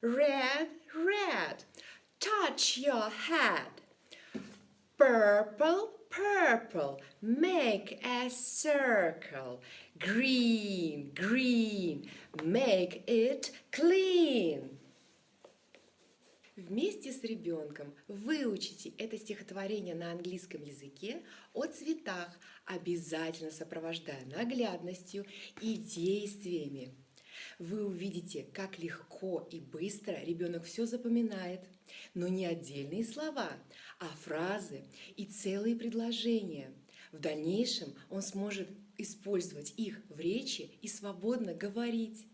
Red, red, touch your head. Purple, purple, make a circle. Green, green, make it clean. Вместе с ребенком выучите это стихотворение на английском языке о цветах, обязательно сопровождая наглядностью и действиями. Вы увидите, как легко и быстро ребенок все запоминает, но не отдельные слова, а фразы и целые предложения. В дальнейшем он сможет использовать их в речи и свободно говорить.